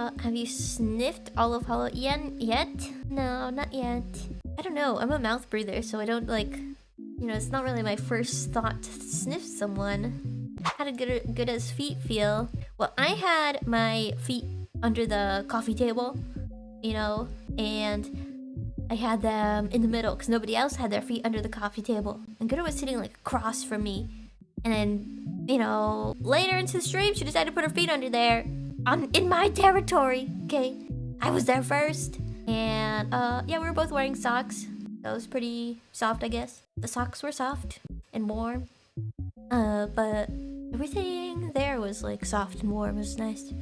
Uh, have you sniffed all of Hollow yet? No, not yet. I don't know. I'm a mouth breather, so I don't like. You know, it's not really my first thought to sniff someone. How did good good as feet feel? Well, I had my feet under the coffee table, you know, and I had them in the middle because nobody else had their feet under the coffee table. And Gooda was sitting like across from me. And then, you know, later into the stream, she decided to put her feet under there on in my territory. Okay, I was there first, and uh, yeah, we were both wearing socks. That was pretty soft, I guess. The socks were soft and warm. Uh, but everything there was like soft and warm. It was nice.